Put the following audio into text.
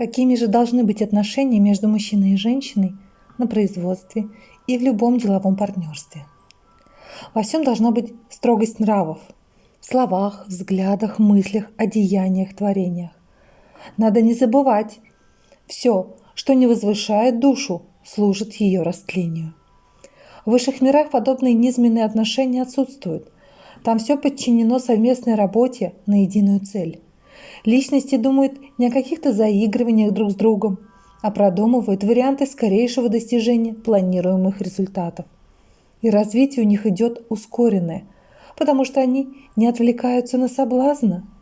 Какими же должны быть отношения между мужчиной и женщиной на производстве и в любом деловом партнерстве? Во всем должна быть строгость нравов – в словах, взглядах, мыслях, одеяниях, творениях. Надо не забывать, все, что не возвышает душу, служит ее растлению. В высших мирах подобные низменные отношения отсутствуют. Там все подчинено совместной работе на единую цель. Личности думают не о каких-то заигрываниях друг с другом, а продумывают варианты скорейшего достижения планируемых результатов. И развитие у них идет ускоренное, потому что они не отвлекаются на соблазны –